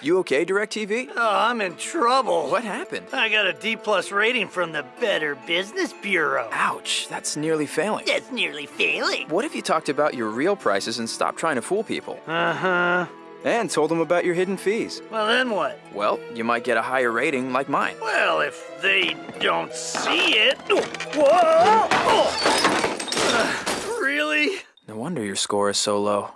You okay, DirecTV? Oh, I'm in trouble. What happened? I got a D plus rating from the Better Business Bureau. Ouch, that's nearly failing. That's nearly failing. What if you talked about your real prices and stopped trying to fool people? Uh huh. And told them about your hidden fees? Well, then what? Well, you might get a higher rating like mine. Well, if they don't see it. Whoa! Oh. Uh, really? No wonder your score is so low.